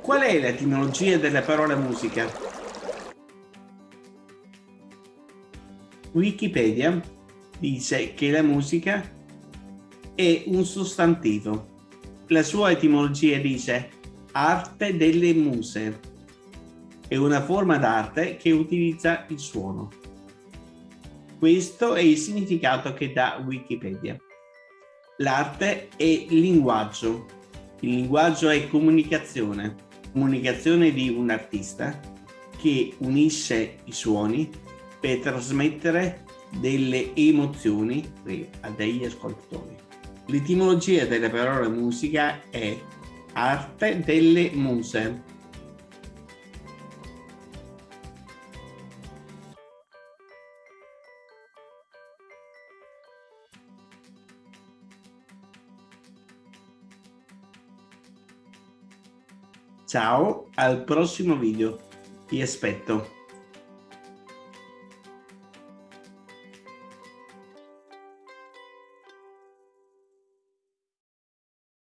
Qual è l'etimologia della parola musica? Wikipedia dice che la musica è un sostantivo. La sua etimologia dice arte delle muse. È una forma d'arte che utilizza il suono. Questo è il significato che dà Wikipedia. L'arte è linguaggio. Il linguaggio è comunicazione. Comunicazione di un artista che unisce i suoni per trasmettere delle emozioni a degli ascoltatori. L'etimologia della parola musica è arte delle muse. Ciao, al prossimo video. Ti aspetto.